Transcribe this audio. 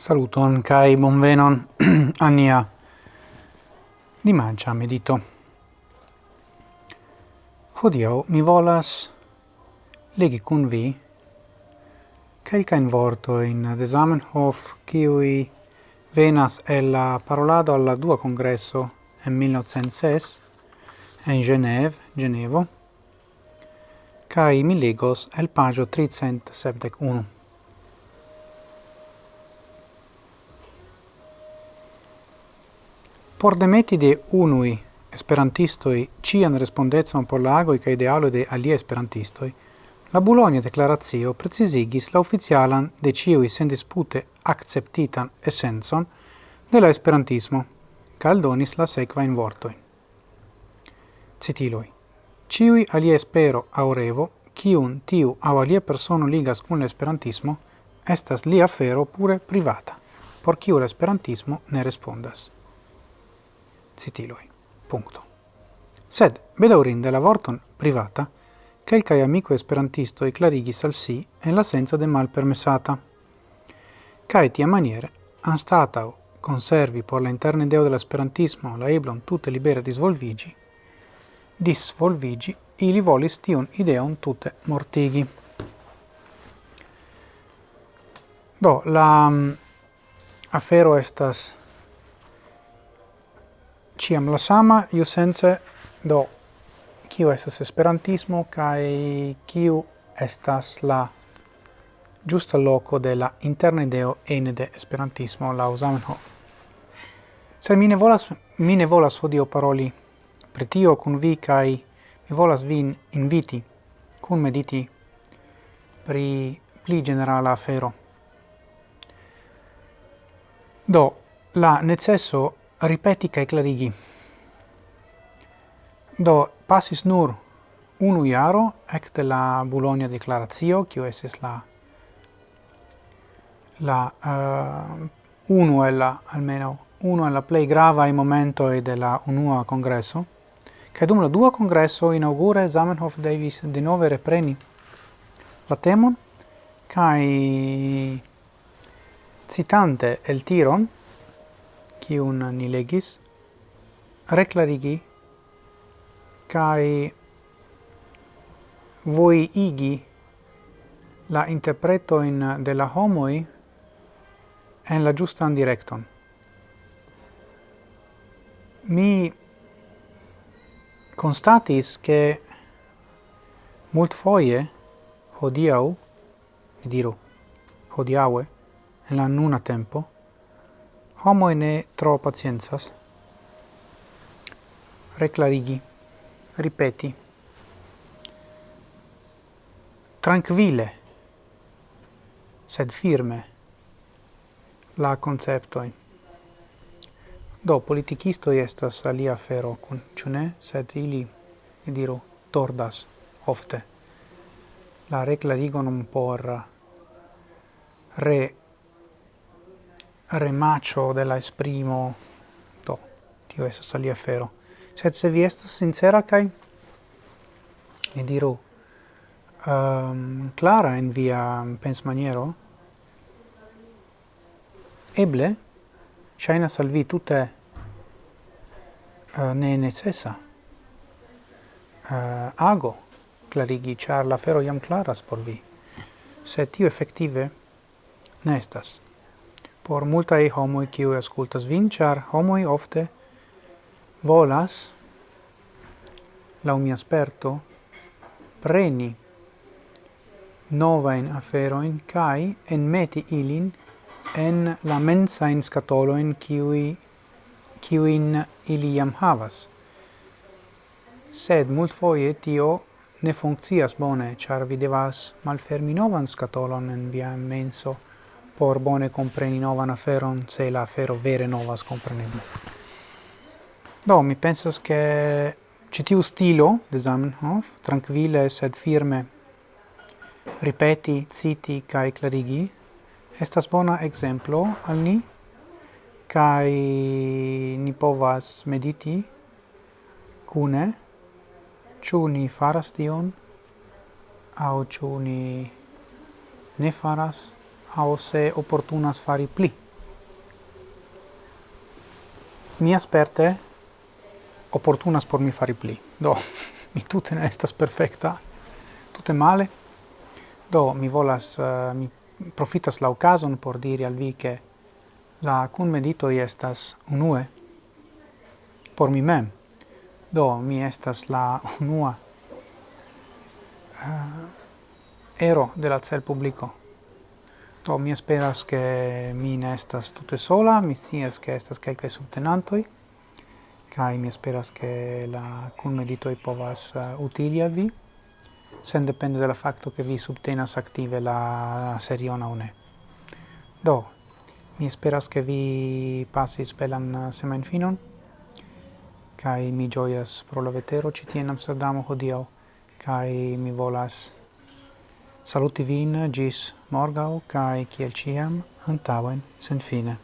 Saluton kai bonvenon ania di mancia medito. Hodio mi volas legi kun vi kelka in vorto in de Zamenhof kiui venas el la parolado alla dua congresso en 1906 en Genève, Genevo, kai mi legos el pagio 371. Por demeti de unui esperantistoi cian respondecon por la agoi ca idealo de alie esperantistoi, la Bologna declarazio precisigis la oficialan de ciui sen dispute acceptitan essenson de la esperantismo, ca aldonis la sequa in vortoi. Citiloi. Ciui alie espero aurevo, cium tiu au alie persono ligas cun l'esperantismo, estas lia afero pure privata, por ciu l'esperantismo ne respondas. Citiloi. Punto. Sed, bedaurinde la vorton privata, quelcae amico esperantisto e clarigis al si en la senza de mal permessata. Cae tia maniere, an statau conservi por la interne deo dell'esperantismo la eblon tutte libera disvolvigi, disvolvigi, ili volis tion ideon tutte mortigi. Do, la um, afero estas ciam la sama, iu sense do kiu estas esperantismo kai kiu estas la giusta loco de la interna ideo ene de esperantismo la Zamenhof. Se mi ne volas, mi ne volas odio paroli pretio kun vi kai mi volas vin inviti kun mediti pri pli generala afero. Do, la necesso ripeti kai clarigi. Do, passis nur unu iaro ecte la Bologna declaratio, cio es la la uh, unu e la almeno uno e la plei grava i momento e della unua congresso che dum la dua congresso inaugura Zamenhof Davis de nove repreni la temon kai citante el tiron quiun ni legis, reclarigi cae voi igi la interpreto in de la homoi en la giustan directon. Mi constatis che mult foie hodiau, mi diru, hodiaue, en la nuna tempo, homo ne tro paciencas. Reclarigi, ripeti. Tranquille, sed firme, la concepto Do, politicistoi estas alia fero, kun ciu? Sed ili, ne diru, tordas ofte la reclarigon por re remacho de la esprimo. To tio estas sali afero sed se vi estas sincera kai mi diru um, clara en via pensmaniero eble ŝajnas salvi tutte uh, ne necessa uh, ago clarigi char la fero iam claras por vi. Se tio effettive ne por multae homoi kiuj ascultas vin, char homoi ofte volas, lau mi asperto, preni novain aferoin kai en meti ilin en la mensajn skatolojn kiuj kiujn ili jam havas. Sed mult foie tio ne funccias bone, char vi devas malfermi novan scatolon en via menso, por bone compreni novan aferon, se la afero vere novas compreneble. Do, mi pensas che citiu stilo de Zamenhof, tranquille sed firme, ripeti, citi, cae clarigi, estas bona exemplo al ni, cae ni povas mediti cune, ciu ni faras tion, au ciu ni ne faras, au se opportunas fari pli. Mi asperte opportunas por mi fari pli. Do, mi tute ne estas perfecta, tute male. Do, mi volas, uh, mi profitas la ocason por diri al vi che la cun medito estas unue por mi mem. Do, mi estas la unua uh, ero de la cel publico Do, mi esperas che mi ne estas tutte sola, mi sias che estas quelcae subtenantoi, kai mi esperas che la kunmeditoi povas uh, utili a vi, sen depende della facto che vi subtenas active la seriona o ne. Do, mi esperas che vi passis belan eh, semain finon, kai mi gioias pro la vetero citie in Amsterdamo hodiau, kai mi volas Saluti vin gis morgau, cae, ciel ciam, antauen, sen fine.